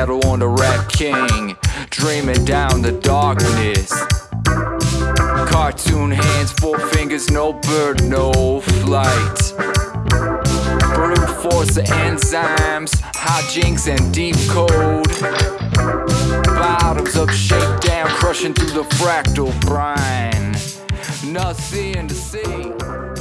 battle on the Rat King, dreaming down the darkness. Cartoon hands, four fingers, no bird, no flight. Brute force of enzymes, hijinks and deep code. Bottoms up, shake down, crushing through the fractal brine. Nothing to see.